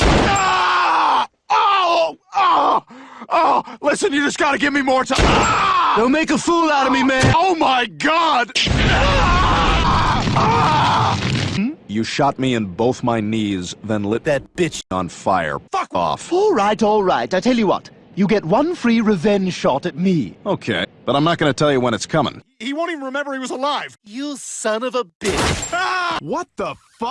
Ah! Oh! Oh! Oh! Listen, you just gotta give me more time. Ah! Don't make a fool out of me, man! Oh my god! Ah! Ah! Hmm? You shot me in both my knees, then lit that bitch on fire. Fuck off. All right, all right. I tell you what. You get one free revenge shot at me. Okay, but I'm not gonna tell you when it's coming. He won't even remember he was alive. You son of a bitch. Ah! What the fuck?